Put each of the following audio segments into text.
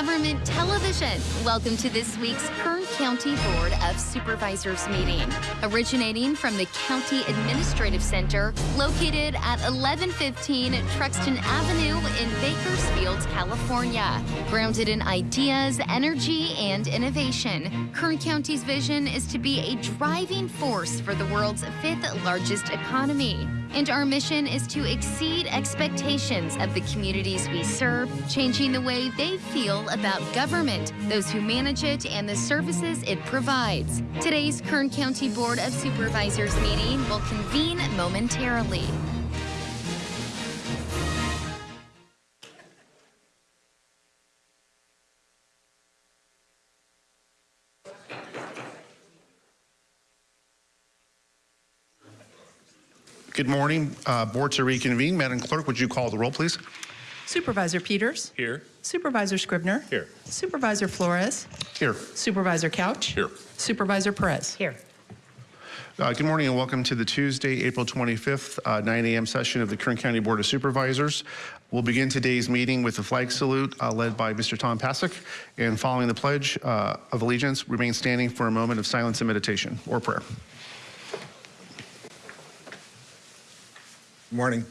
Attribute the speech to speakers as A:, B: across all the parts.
A: Government Television, welcome to this week's Kern County Board of Supervisors meeting. Originating from the County Administrative Center, located at 1115 Truxtun Avenue in Bakersfield, California. Grounded in ideas, energy, and innovation, Kern County's vision is to be a driving force for the world's fifth largest economy. And our mission is to exceed expectations of the communities we serve, changing the way they feel about government, those who manage it, and the services it provides. Today's Kern County Board of Supervisors meeting will convene momentarily.
B: Good morning. Uh, Board to reconvene. Madam Clerk, would you call the roll, please?
C: Supervisor Peters.
D: Here.
C: Supervisor Scrivner.
D: Here.
C: Supervisor Flores.
B: Here.
C: Supervisor Couch.
D: Here.
C: Supervisor Perez.
E: Here.
B: Uh, Good morning and welcome to the Tuesday, April 25th, uh, 9 a.m. session of the Kern County Board of Supervisors. We'll begin today's meeting with a flag salute uh, led by Mr. Tom Pasick. And following the Pledge uh, of Allegiance, remain standing for a moment of silence and meditation or prayer.
F: Good Morning.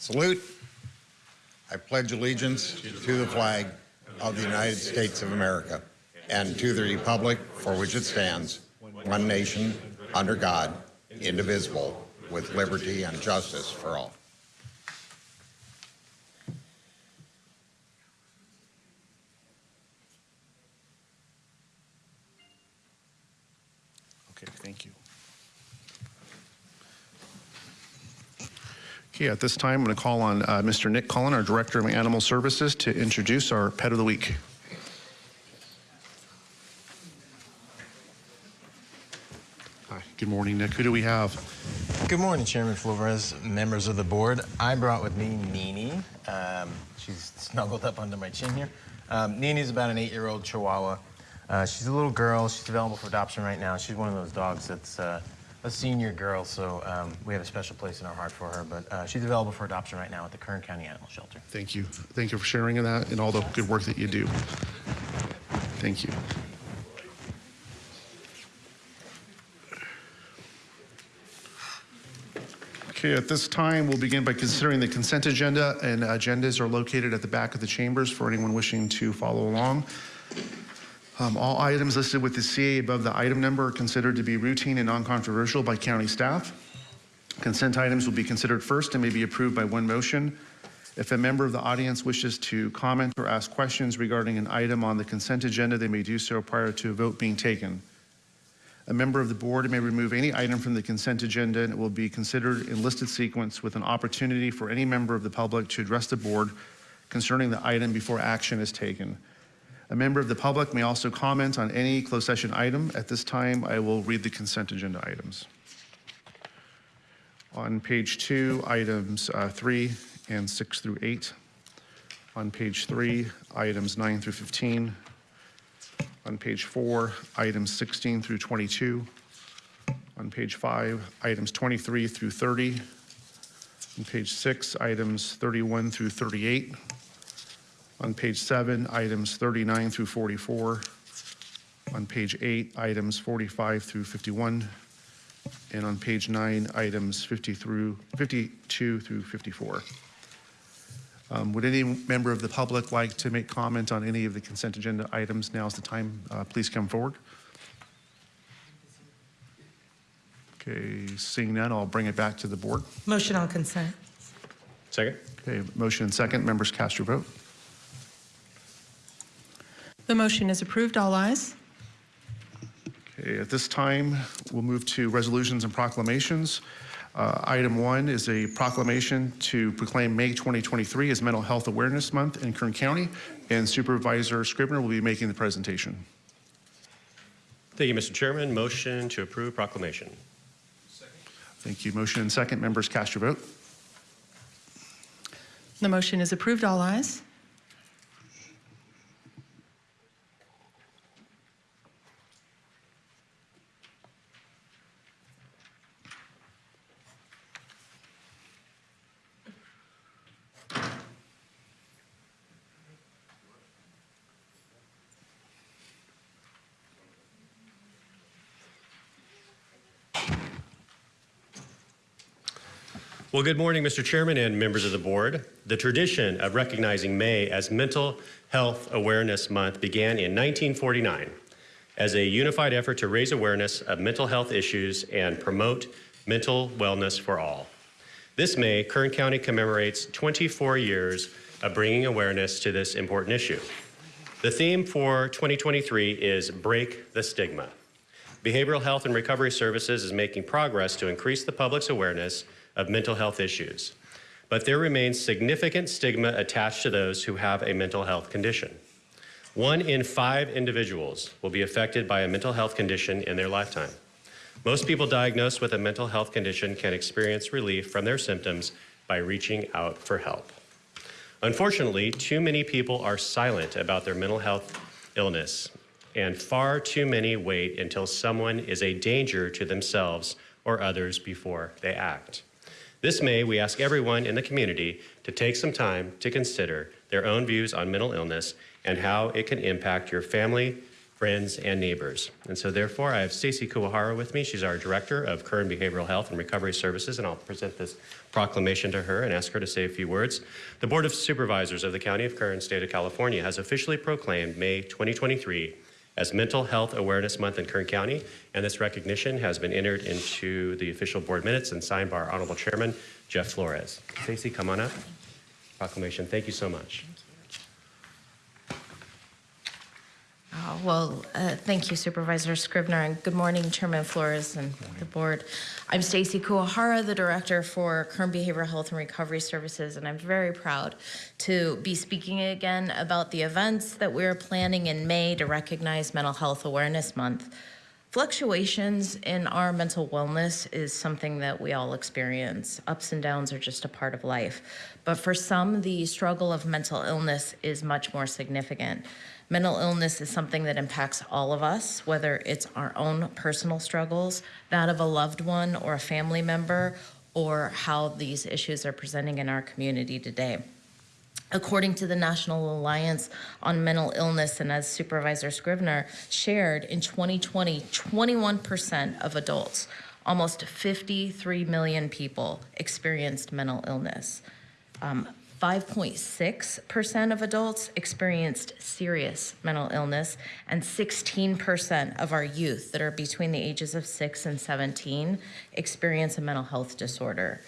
F: Salute. I pledge allegiance to the flag of the United States of America and to the republic for which it stands, one nation, under God, indivisible, with liberty and justice for all.
B: Okay, thank you. Okay, at this time, I'm going to call on uh, Mr. Nick Cullen, our Director of Animal Services, to introduce our Pet of the Week. Hi, good morning, Nick. Who do we have?
G: Good morning, Chairman Flores, members of the board. I brought with me Nini. Um, she's snuggled up under my chin here. Um, Nini's about an eight-year-old Chihuahua. Uh, she's a little girl. She's available for adoption right now. She's one of those dogs that's uh, a senior girl, so um, we have a special place in our heart for her. But uh, she's available for adoption right now at the Kern County Animal Shelter.
B: Thank you. Thank you for sharing that and all the good work that you do. Thank you. Okay, at this time, we'll begin by considering the consent agenda, and agendas are located at the back of the chambers for anyone wishing to follow along. Um, All items listed with the CA above the item number are considered to be routine and non-controversial by county staff. Consent items will be considered first and may be approved by one motion. If a member of the audience wishes to comment or ask questions regarding an item on the consent agenda, they may do so prior to a vote being taken. A member of the board may remove any item from the consent agenda and it will be considered in listed sequence with an opportunity for any member of the public to address the board concerning the item before action is taken. A member of the public may also comment on any closed session item. At this time, I will read the consent agenda items. On page two, items uh, three and six through eight. On page three, items nine through 15. On page four, items 16 through 22. On page five, items 23 through 30. On page six, items 31 through 38. On page seven, items 39 through 44. On page eight, items 45 through 51. And on page nine, items 50 through, 52 through 54. Um, Would any member of the public like to make comment on any of the consent agenda items? Now's the time. Uh, Please come forward. Okay, seeing none, I'll bring it back to the board.
E: Motion on consent.
D: Second?
B: Okay, motion and second. Members cast your vote.
C: The motion is approved. All ayes.
B: Okay, at this time, we'll move to resolutions and proclamations. Uh, Item one is a proclamation to proclaim May 2023 as Mental Health Awareness Month in Kern County, and Supervisor Scrivner will be making the presentation.
D: Thank you, Mr. Chairman. Motion to approve proclamation. Second.
B: Thank you. Motion and second. Members cast your vote.
C: The motion is approved. All ayes.
D: Well, good morning, Mr. Chairman and members of the board. The tradition of recognizing May as Mental Health Awareness Month began in 1949 as a unified effort to raise awareness of mental health issues and promote mental wellness for all. This May, Kern County commemorates 24 years of bringing awareness to this important issue. The theme for 2023 is Break the Stigma. Behavioral Health and Recovery Services is making progress to increase the public's awareness of mental health issues. But there remains significant stigma attached to those who have a mental health condition. One in five individuals will be affected by a mental health condition in their lifetime. Most people diagnosed with a mental health condition can experience relief from their symptoms by reaching out for help. Unfortunately, too many people are silent about their mental health illness, and far too many wait until someone is a danger to themselves or others before they act. This May, we ask everyone in the community to take some time to consider their own views on mental illness and how it can impact your family, friends, and neighbors. And so therefore, I have Stacy Kuwahara with me. She's our Director of Kern Behavioral Health and Recovery Services, and I'll present this proclamation to her and ask her to say a few words. The Board of Supervisors of the County of Kern, State of California, has officially proclaimed May 2023 as Mental Health Awareness Month in Kern County, and this recognition has been entered into the official board minutes and signed by our Honorable Chairman, Jeff Flores. Stacy, come on up. Proclamation, thank you so much.
E: Well, uh, thank you Supervisor Scrivner, and good morning Chairman Flores and the board. I'm Stacy Kuwahara, the Director for Kern Behavioral Health and Recovery Services, and I'm very proud to be speaking again about the events that we're planning in May to recognize Mental Health Awareness Month. Fluctuations in our mental wellness is something that we all experience. Ups and downs are just a part of life. But for some, the struggle of mental illness is much more significant. Mental illness is something that impacts all of us, whether it's our own personal struggles, that of a loved one or a family member, or how these issues are presenting in our community today. According to the National Alliance on Mental Illness, and as Supervisor Scrivner shared, in 2020, 21% of adults, almost 53 million people, experienced mental illness. Um, 5.6% of adults experienced serious mental illness, and 16% of our youth that are between the ages of 6 and 17 experience a mental health disorder.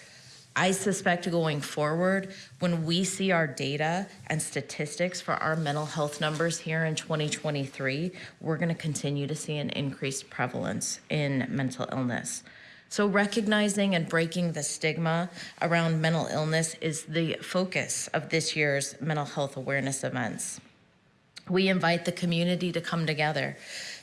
E: I suspect going forward, when we see our data and statistics for our mental health numbers here in 2023, we're going to continue to see an increased prevalence in mental illness. So, recognizing and breaking the stigma around mental illness is the focus of this year's mental health awareness events. We invite the community to come together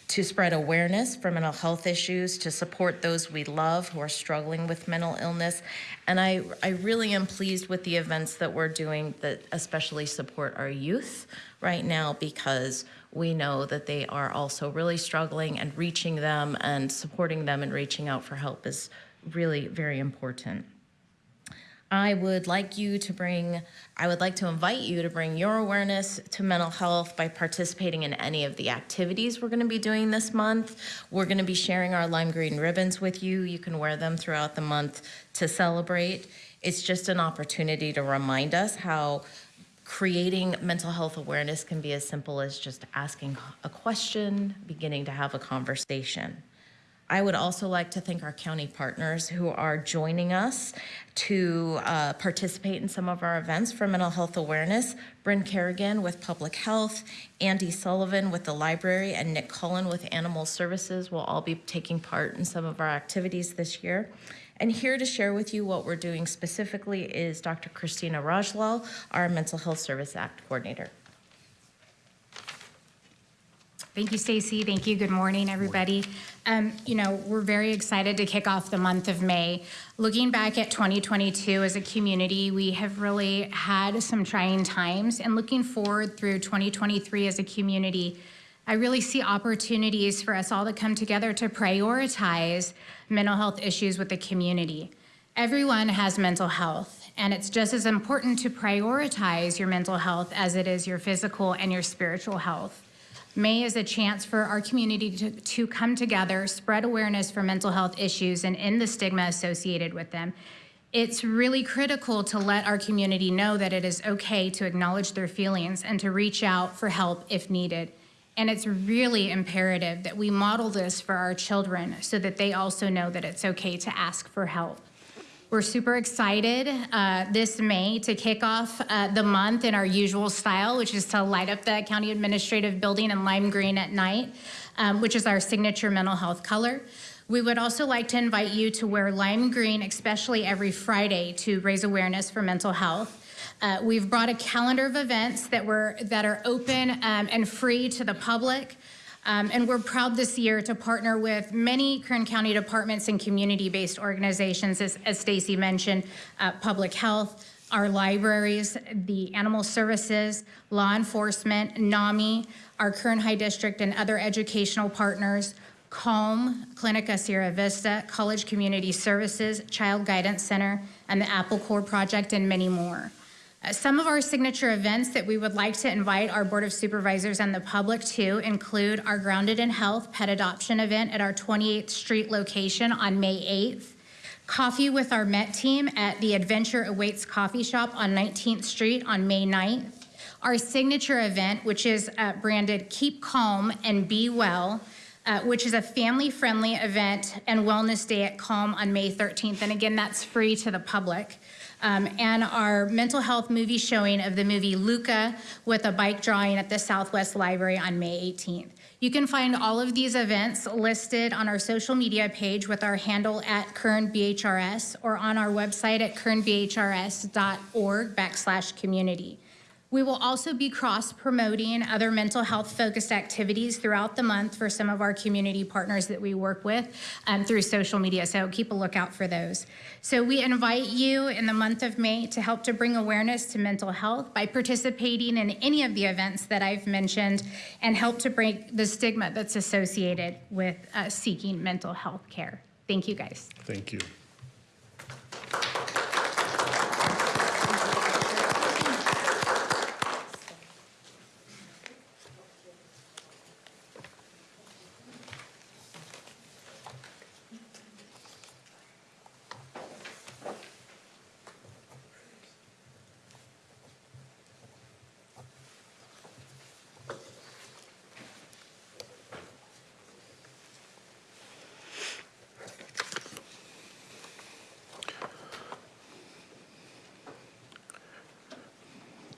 E: to spread awareness for mental health issues, to support those we love who are struggling with mental illness. And I, I really am pleased with the events that we're doing that especially support our youth right now because we know that they are also really struggling and reaching them and supporting them and reaching out for help is really very important. I would like you to bring, I would like to invite you to bring your awareness to mental health by participating in any of the activities we're going to be doing this month. We're going to be sharing our lime green ribbons with you. You can wear them throughout the month to celebrate. It's just an opportunity to remind us how creating mental health awareness can be as simple as just asking a question, beginning to have a conversation. I would also like to thank our county partners who are joining us to uh, participate in some of our events for mental health awareness. Brynn Carrigan with Public Health, Andy Sullivan with the library, and Nick Cullen with Animal Services will all be taking part in some of our activities this year. And here to share with you what we're doing specifically is Dr. Christina Rajlal, our Mental Health Service Act Coordinator.
H: Thank you, Stacy. Thank you. Good morning, everybody. Um, you know, we're very excited to kick off the month of May. Looking back at 2022 as a community, we have really had some trying times, and looking forward through 2023 as a community, I really see opportunities for us all to come together to prioritize mental health issues with the community. Everyone has mental health, and it's just as important to prioritize your mental health as it is your physical and your spiritual health. May is a chance for our community to, to come together, spread awareness for mental health issues, and end the stigma associated with them. It's really critical to let our community know that it is okay to acknowledge their feelings and to reach out for help if needed. And it's really imperative that we model this for our children so that they also know that it's okay to ask for help. We're super excited uh, this May to kick off uh, the month in our usual style, which is to light up the county administrative building in lime green at night, um, which is our signature mental health color. We would also like to invite you to wear lime green, especially every Friday, to raise awareness for mental health. Uh, we've brought a calendar of events that were that are open um, and free to the public. Um, and we're proud this year to partner with many Kern County departments and community-based organizations, as, as Stacy mentioned, uh, public health, our libraries, the animal services, law enforcement, NAMI, our Kern High District and other educational partners, CALM, Clinica Sierra Vista, College Community Services, Child Guidance Center, and the Apple Core Project, and many more. Some of our signature events that we would like to invite our Board of Supervisors and the public to include our Grounded in Health Pet Adoption event at our 28th Street location on May 8th, Coffee with our Met team at the Adventure Awaits Coffee Shop on 19th Street on May 9th, our signature event, which is uh, branded Keep Calm and Be Well, uh, which is a family-friendly event and wellness day at Calm on May 13th. And again, that's free to the public. Um, and our mental health movie showing of the movie Luca with a bike drawing at the Southwest Library on May 18th. You can find all of these events listed on our social media page with our handle at Kern BHRS or on our website at kernbhrs.org backslash community. We will also be cross-promoting other mental health-focused activities throughout the month for some of our community partners that we work with um, through social media, so keep a lookout for those. So we invite you in the month of May to help to bring awareness to mental health by participating in any of the events that I've mentioned and help to break the stigma that's associated with uh, seeking mental health care. Thank you, guys.
B: Thank you.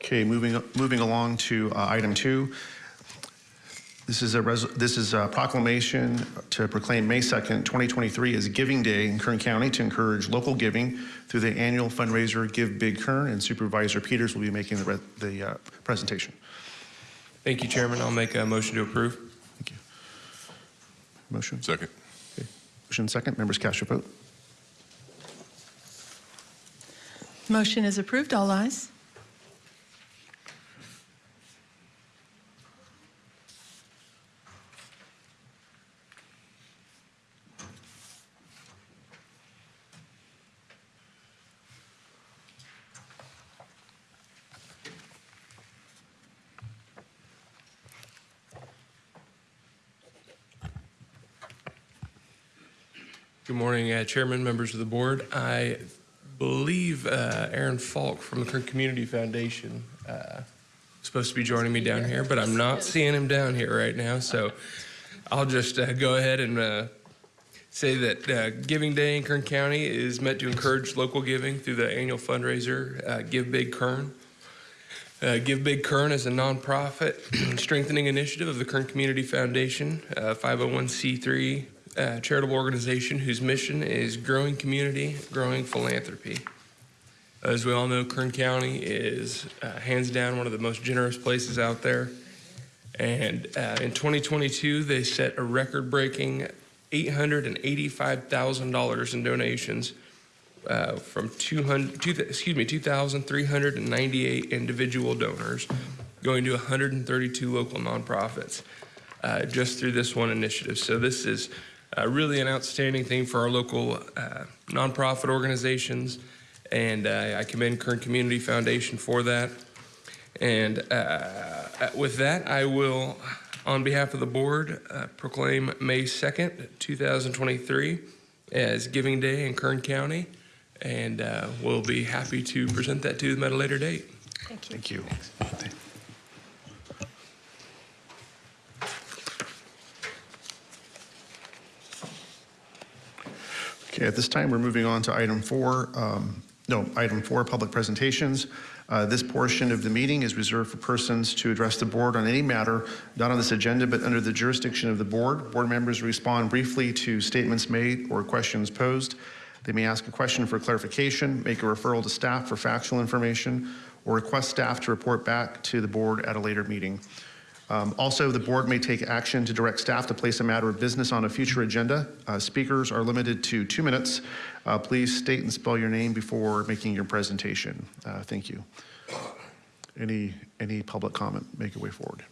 B: Okay, moving, moving along to uh, item two. This is a, res- this is a proclamation to proclaim May 2nd, 2023 as Giving Day in Kern County to encourage local giving through the annual fundraiser Give Big Kern, and Supervisor Peters will be making the, re- the uh, presentation.
I: Thank you, Chairman. I'll make a motion to approve.
B: Thank you. Motion?
J: Second.
B: Motion second. Members cast your vote.
C: Motion is approved. All ayes.
I: Good morning, uh, Chairman, members of the board. I believe uh, Aaron Falk from the Kern Community Foundation uh, is supposed to be joining me down here, but I'm not seeing him down here right now. So I'll just uh, go ahead and uh, say that uh, Giving Day in Kern County is meant to encourage local giving through the annual fundraiser, Give Big Kern. Uh, Give Big Kern is a nonprofit strengthening initiative of the Kern Community Foundation, uh, 501c3 uh, charitable organization whose mission is growing community, growing philanthropy. As we all know, Kern County is uh, hands down one of the most generous places out there. And uh, in 2022, they set a record breaking $885,000 in donations uh, from 200, two, excuse me, 2,398 individual donors going to 132 local nonprofits uh, just through this one initiative. So this is uh, really an outstanding thing for our local uh, nonprofit organizations, and uh, I commend Kern Community Foundation for that. And uh, with that, I will, on behalf of the board, uh, proclaim May 2nd, 2023 as Giving Day in Kern County, and uh, we'll be happy to present that to them at a later date.
B: Thank you. Okay, at this time, we're moving on to item four, um, no, item four, public presentations. Uh, This portion of the meeting is reserved for persons to address the board on any matter not on this agenda, but under the jurisdiction of the board. Board members respond briefly to statements made or questions posed. They may ask a question for clarification, make a referral to staff for factual information, or request staff to report back to the board at a later meeting. Um, Also, the board may take action to direct staff to place a matter of business on a future agenda. Uh, Speakers are limited to two minutes. Uh, Please state and spell your name before making your presentation. Uh, Thank you. Any, any public comment, make your way forward.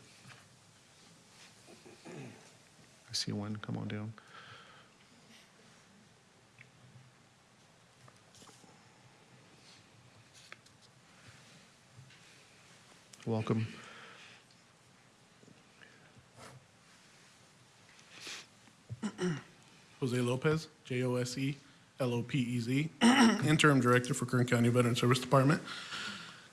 B: I see one, come on down. Welcome.
J: Jose Lopez, J O S E L O P E Z, Interim Director for Kern County Veteran Service Department.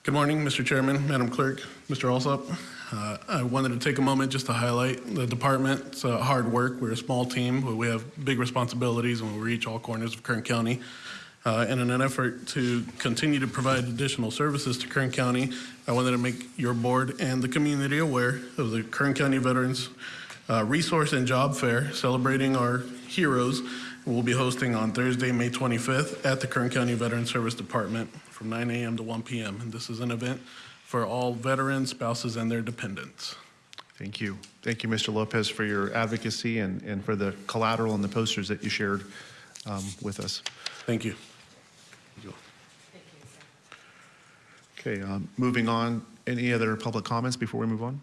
J: Good morning, Mr. Chairman, Madam Clerk, Mr. Alsop. Uh, I wanted to take a moment just to highlight the department's uh, hard work. We're a small team, but we have big responsibilities and we reach all corners of Kern County. Uh, and in an effort to continue to provide additional services to Kern County, I wanted to make your board and the community aware of the Kern County Veterans uh, Resource and Job Fair celebrating our heroes. We'll be hosting on Thursday, May 25th at the Kern County Veteran Service Department from 9 a.m. to 1 p.m. And this is an event for all veterans, spouses, and their dependents.
B: Thank you. Thank you, Mr. Lopez, for your advocacy and, and for the collateral and the posters that you shared um, with us.
J: Thank you.
B: Okay, um, moving on, any other public comments before we move on?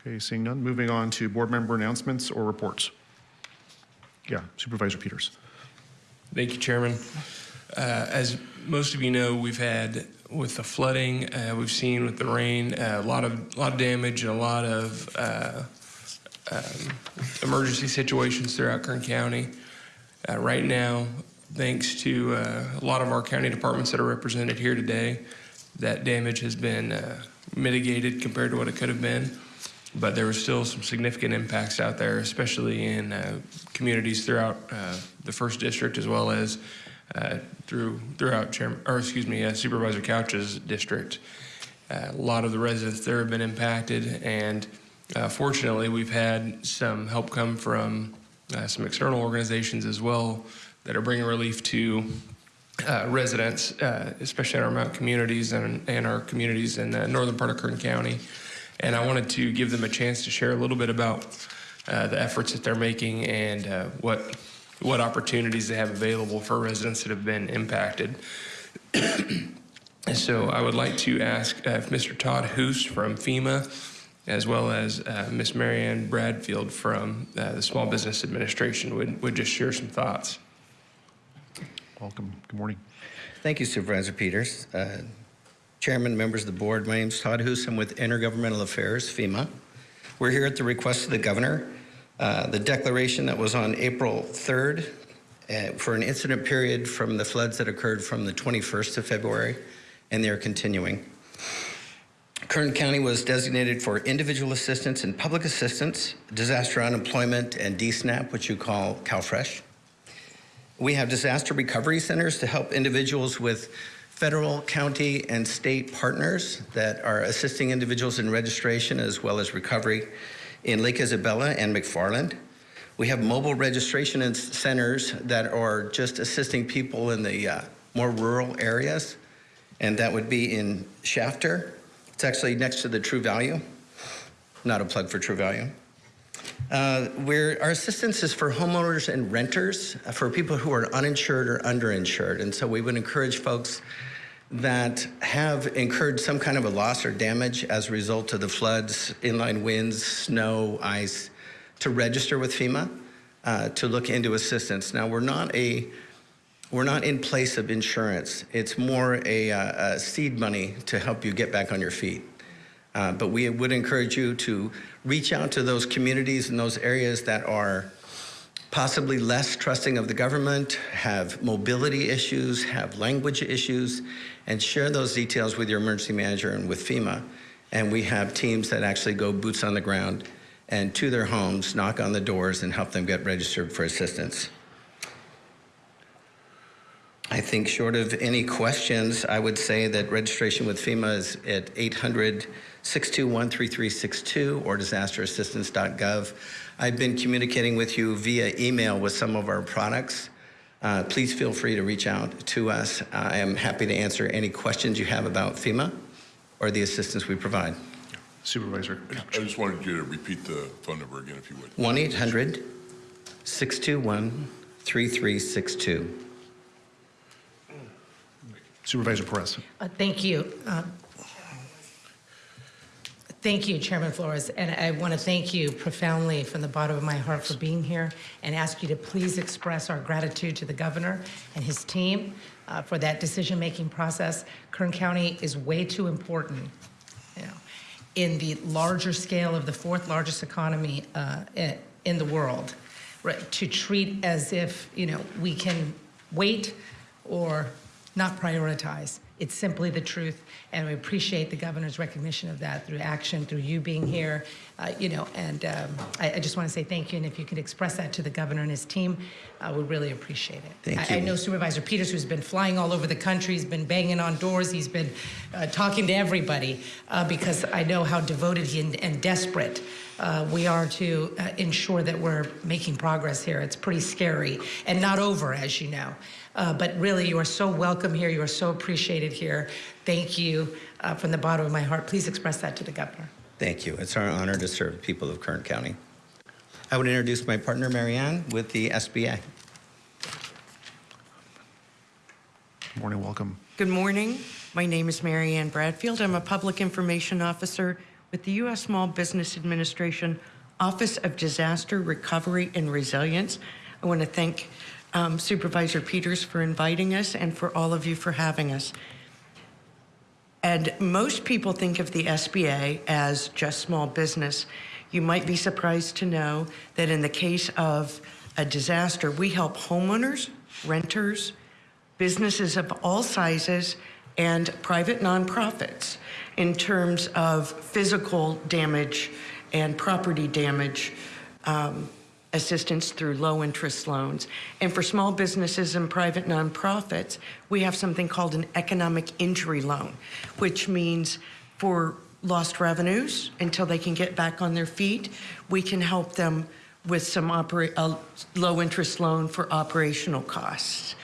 B: Okay, seeing none, moving on to board member announcements or reports. Yeah, Supervisor Peters.
I: Thank you, Chairman. Uh, As most of you know, we've had, with the flooding, uh, we've seen with the rain, uh, a lot of, lot of damage and a lot of uh, um, emergency situations throughout Kern County. Uh, Right now, thanks to uh, a lot of our county departments that are represented here today, that damage has been mitigated compared to what it could have been. But there were still some significant impacts out there, especially in uh, communities throughout uh, the first district as well as uh, through throughout Chairman, or excuse me, uh, Supervisor Couch's district. Uh, a lot of the residents there have been impacted, and uh, fortunately, we've had some help come from some external organizations as well that are bringing relief to residents, especially in our mountain communities and, and our communities in the northern part of Kern County. And I wanted to give them a chance to share a little bit about uh, the efforts that they're making and uh, what what opportunities they have available for residents that have been impacted. so I would like to ask uh, if Mr. Todd Hoos from FEMA, as well as uh, Ms. Marianne Bradfield from uh, the Small Business Administration, would, would just share some thoughts.
B: Welcome, good morning.
K: Thank you, Supervisor Peters. Chairman, members of the board, my name is Todd Hoos. I'm with Intergovernmental Affairs, FEMA. We're here at the request of the governor. Uh, the declaration that was on April 3rd uh, for an incident period from the floods that occurred from the 21st of February, and they're continuing. Kern County was designated for individual assistance and public assistance, disaster unemployment, and DSNAP, which you call CalFresh. We have disaster recovery centers to help individuals with federal, county, and state partners that are assisting individuals in registration as well as recovery in Lake Isabella and McFarland. We have mobile registration centers that are just assisting people in the uh, more rural areas, and that would be in Shafter. It's actually next to the True Value. Not a plug for True Value. Uh, our assistance is for homeowners and renters, uh, for people who are uninsured or underinsured. And so we would encourage folks that have incurred some kind of a loss or damage as a result of the floods, inline winds, snow, ice, to register with FEMA uh, to look into assistance. Now we're not a we're not in place of insurance. It's more a, uh, a seed money to help you get back on your feet. Uh, but we would encourage you to reach out to those communities and those areas that are possibly less trusting of the government, have mobility issues, have language issues, and share those details with your emergency manager and with FEMA. And we have teams that actually go boots on the ground and to their homes, knock on the doors, and help them get registered for assistance. I think short of any questions, I would say that registration with FEMA is at 800-621-3362 or disasterassistance.gov. I've been communicating with you via email with some of our products. Uh, please feel free to reach out to us. I am happy to answer any questions you have about FEMA or the assistance we provide.
B: Supervisor
L: I
B: Couch.
L: just wanted you to repeat the phone number again, if you would.
K: 1-800-621-3362.
B: Supervisor Perez.
M: Uh, Thank you. Um, Thank you, Chairman Flores, and I want to thank you profoundly from the bottom of my heart for being here and ask you to please express our gratitude to the governor and his team uh, for that decision-making process. Kern County is way too important, you know, in the larger scale of the fourth largest economy uh, in the world, right, to treat as if, you know, we can wait or not prioritize. It's simply the truth, and we appreciate the governor's recognition of that through action, through you being here, uh, you know, and um, I, I just want to say thank you, and if you could express that to the governor and his team, I would really appreciate it.
K: Thank
M: I, I know Supervisor Peters, who's been flying all over the country, he's been banging on doors, he's been uh, talking to everybody, uh, because I know how devoted he and, and desperate uh, we are to uh, ensure that we're making progress here. It's pretty scary and not over, as you know. Uh, but really, you are so welcome here. You are so appreciated here. Thank you uh, from the bottom of my heart. Please express that to the governor.
K: Thank you. It's our honor to serve the people of Kern County. I would introduce my partner, Marianne, with the SBA.
B: Good morning, welcome.
N: Good morning. My name is Marianne Bradfield. I'm a Public Information Officer with the U.S. Small Business Administration Office of Disaster Recovery and Resilience. I want to thank um, Supervisor Peters for inviting us and for all of you for having us. And most people think of the SBA as just small business. You might be surprised to know that in the case of a disaster, we help homeowners, renters, businesses of all sizes, and private nonprofits in terms of physical damage and property damage um, assistance through low interest loans. And for small businesses and private nonprofits, we have something called an economic injury loan, which means for lost revenues until they can get back on their feet, we can help them with some a low interest loan for operational costs.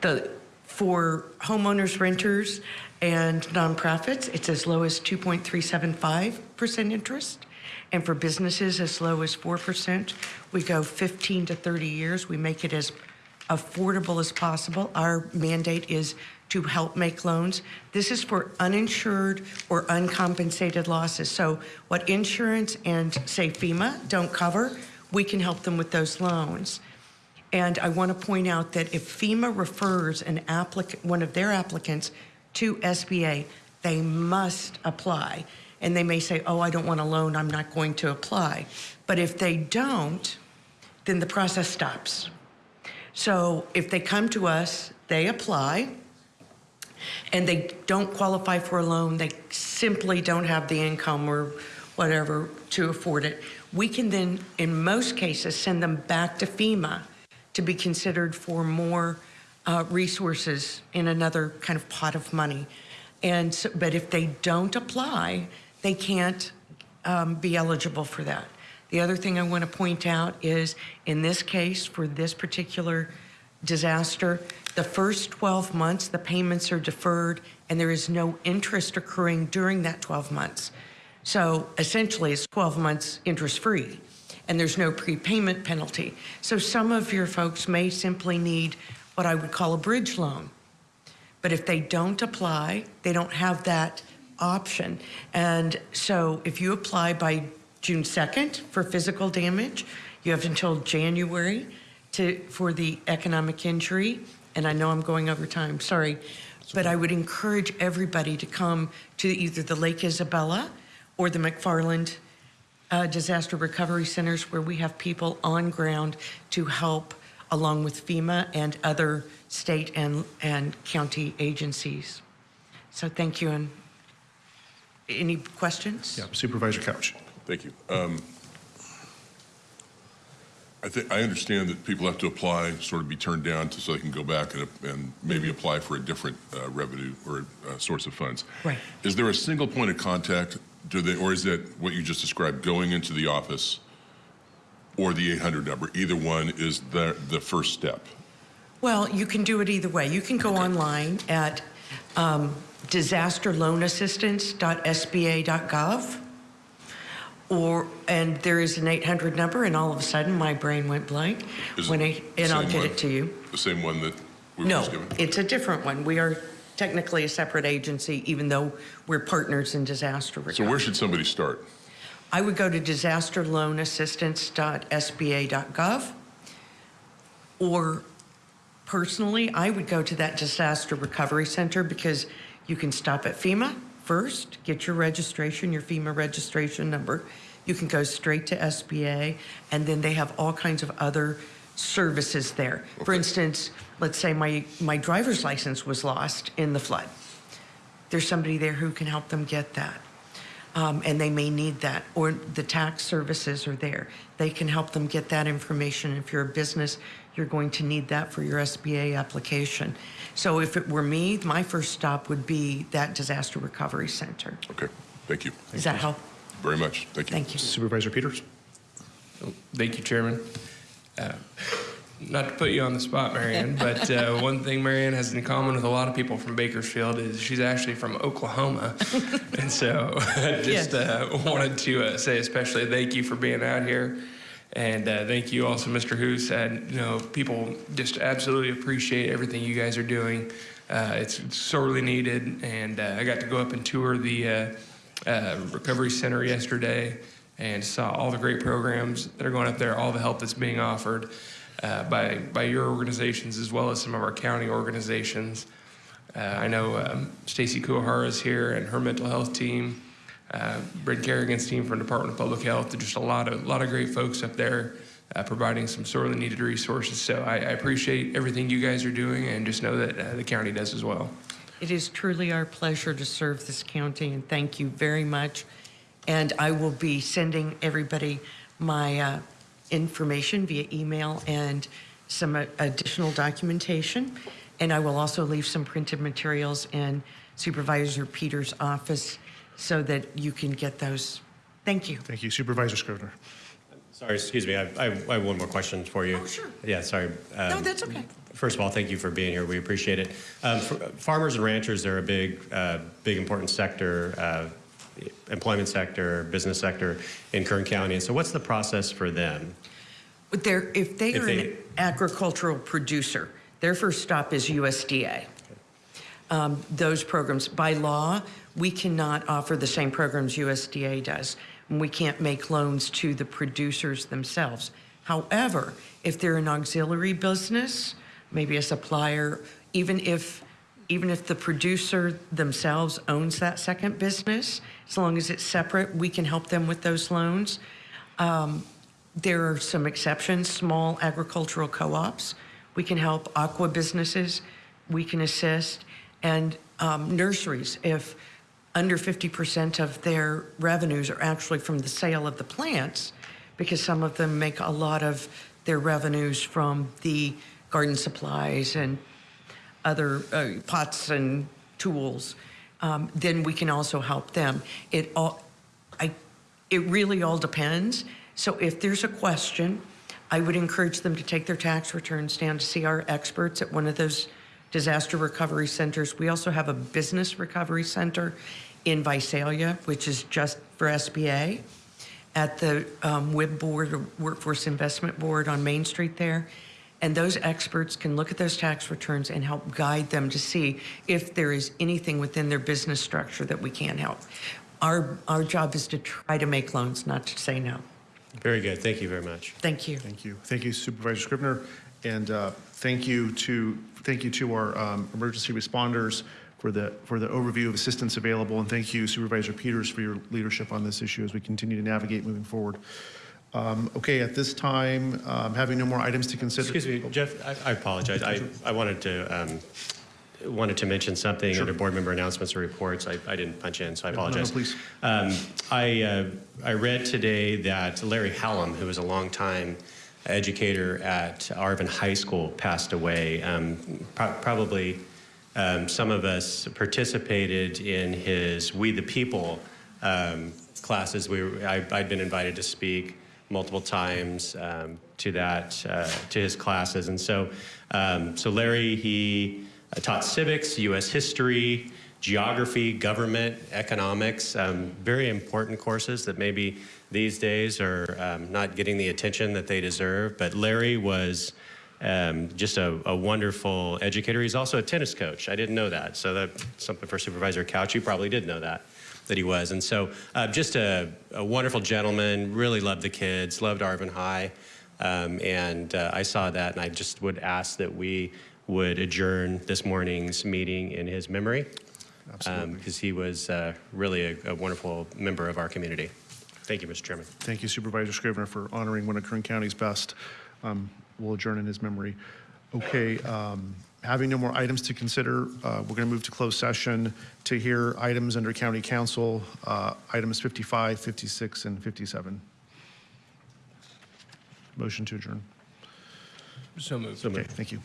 N: The, for homeowners, renters, and nonprofits, it's as low as 2.375% interest. And for businesses, as low as 4%. We go 15 to 30 years. We make it as affordable as possible. Our mandate is to help make loans. This is for uninsured or uncompensated losses. So what insurance and, say, FEMA don't cover, we can help them with those loans. And I want to point out that if FEMA refers an applicant, one of their applicants to SBA, they must apply. And they may say, oh, I don't want a loan, I'm not going to apply. But if they don't, then the process stops. So if they come to us, they apply, and they don't qualify for a loan, they simply don't have the income or whatever to afford it, we can then, in most cases, send them back to FEMA to be considered for more uh, resources in another kind of pot of money. And so, but if they don't apply, they can't um, be eligible for that. The other thing I want to point out is in this case, for this particular disaster, the first 12 months, the payments are deferred and there is no interest occurring during that 12 months. So essentially, it's 12 months interest free and there's no prepayment penalty. So some of your folks may simply need what I would call a bridge loan. But if they don't apply, they don't have that option. And so if you apply by June 2nd for physical damage, you have until January to, for the economic injury. And I know I'm going over time, sorry. But I would encourage everybody to come to either the Lake Isabella or the McFarland uh, disaster recovery centers where we have people on ground to help along with FEMA and other state and, and county agencies. So thank you. And any questions?
B: Yeah, Supervisor Couch.
L: Thank you. Um, I think, I understand that people have to apply, sort of be turned down to, so they can go back and, and maybe apply for a different uh, revenue or uh, source of funds.
N: Right.
L: Is there a single point of contact, do they, or is that what you just described, going into the office or the 800 number? Either one is the, the first step.
N: Well, you can do it either way. You can go online at um, disasterloanassistance.sba.gov Or, and there is an 800 number, and all of a sudden, my brain went blank.
L: Is
N: when
L: it
N: I, and
L: the
N: I'll
L: same
N: get
L: one?
N: it to you.
L: The same one that we were
N: No, it's a different one. We are technically a separate agency, even though we're partners in disaster recovery.
L: So where should somebody start?
N: I would go to disasterloanassistance.sba.gov, or personally, I would go to that disaster recovery center because you can stop at FEMA first, get your registration, your FEMA registration number. You can go straight to SBA, and then they have all kinds of other services there. For instance, let's say my, my driver's license was lost in the flood. There's somebody there who can help them get that. Um, and they may need that, or the tax services are there. They can help them get that information. If you're a business, you're going to need that for your SBA application. So if it were me, my first stop would be that disaster recovery center.
L: Okay, thank you.
N: Does that help?
L: Very much, thank you.
N: Thank you.
B: Supervisor Peters?
I: Thank you, Chairman. Uh, Not to put you on the spot, Marianne, but uh, one thing Marianne has in common with a lot of people from Bakersfield is she's actually from Oklahoma. and so I just uh, wanted to uh, say especially thank you for being out here. And uh, thank you also, Mr. Hoos. And, you know, people just absolutely appreciate everything you guys are doing. Uh, it's sorely needed. And uh, I got to go up and tour the uh, uh, recovery center yesterday and saw all the great programs that are going up there, all the help that's being offered uh, by by your organizations as well as some of our county organizations. I know um, Stacy Kuwahara is here and her mental health team, uh, Brynn Carrigan's team from Department of Public Health. Just a lot of lot of great folks up there uh, providing some sorely needed resources. So I, I appreciate everything you guys are doing, and just know that uh, the county does as well.
N: It is truly our pleasure to serve this county, and thank you very much. And I will be sending everybody my uh, information via email and some uh, additional documentation. And I will also leave some printed materials in Supervisor Peters' office so that you can get those. Thank you.
B: Thank you. Supervisor Scrivner?
D: Sorry, excuse me. I, I, I have one more question for you.
N: Oh, sure.
D: Yeah, sorry.
N: No,
D: Um,
N: that's okay.
D: First of all, thank you for being here. We appreciate it. Um, farmers and ranchers, they're a big, uh, big important sector, uh, employment sector, business sector in Kern County. And so, what's the process for them?
N: But they're, if they
D: If
N: are
D: they-
N: an agricultural producer, their first stop is USDA. Um, those programs, by law, we cannot offer the same programs USDA does. And we can't make loans to the producers themselves. However, if they're an auxiliary business, maybe a supplier, even if even if the producer themselves owns that second business, as long as it's separate, we can help them with those loans. Um, there are some exceptions, small agricultural co-ops. We can help aqua businesses. We can assist. And um, nurseries, if under 50% of their revenues are actually from the sale of the plants, because some of them make a lot of their revenues from the garden supplies and other uh, pots and tools, um, then we can also help them. It all, I, it really all depends. So if there's a question, I would encourage them to take their tax returns down to see our experts at one of those disaster recovery centers. We also have a business recovery center in Visalia, which is just for SBA, at the um, WIB board, or Workforce Investment Board on Main Street there. And those experts can look at those tax returns and help guide them to see if there is anything within their business structure that we can help. Our, our job is to try to make loans, not to say no.
D: Very good. Thank you very much.
N: Thank you.
B: Thank you. Thank you, Supervisor Scrivner. And uh, thank you to, thank you to our um, emergency responders for the, for the overview of assistance available. And thank you Supervisor Peters for your leadership on this issue as we continue to navigate moving forward. Um, Okay, at this time, um, having no more items to consider.
D: Excuse me, Jeff, I, I apologize. I, I wanted to, um, wanted to mention something under board member announcements or reports. I, I didn't punch in, so I
B: No, no, no,
D: apologize.
B: please.
D: Um, I, uh, I read today that Larry Hallam, who was a longtime educator at Arvin High School, passed away. Um, pro- probably um, some of us participated in his We the People um, classes. We I, I'd been invited to speak multiple times um, to that uh, to his classes, and so um, so Larry he uh, taught civics, U.S. history, geography, government, economics, um, very important courses that maybe these days are um, not getting the attention that they deserve. But Larry was um, just a, a wonderful educator. He's also a tennis coach. I didn't know that. So that's something for Supervisor Couch. You probably did know that, that he was. And so uh, just a, a wonderful gentleman, really loved the kids, loved Arvin High. Um, and uh, I saw that, and I just would ask that we would adjourn this morning's meeting in his memory.
B: Absolutely.
D: Because he was uh, really a, a wonderful member of our community. Thank you, Mr. Chairman.
B: Thank you Supervisor Scrivner for honoring one of Kern County's best. Um, We'll adjourn in his memory. Okay, um, having no more items to consider, uh, we're going to move to closed session to hear items under county counsel, uh, items 55, 56, and 57. Motion to adjourn.
I: So moved.
B: Okay, thank you.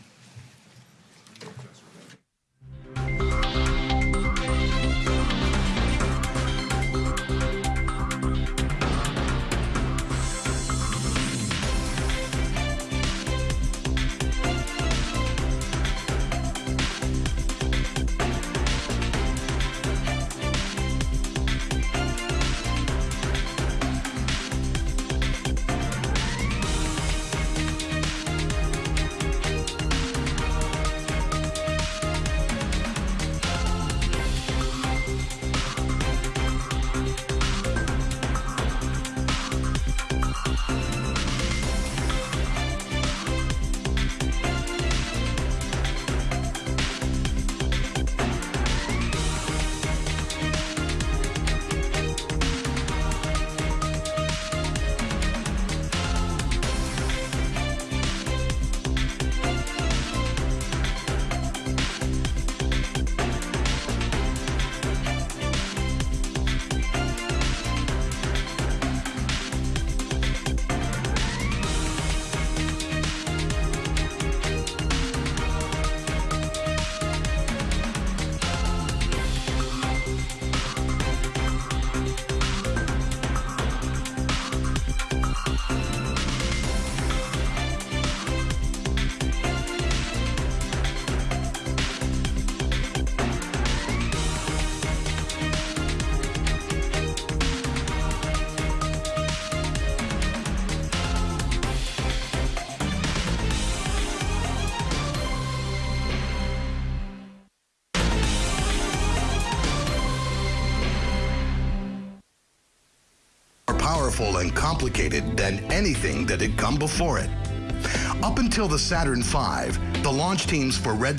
O: Powerful and complicated than anything that had come before it. Up until the Saturn V, the launch teams for Red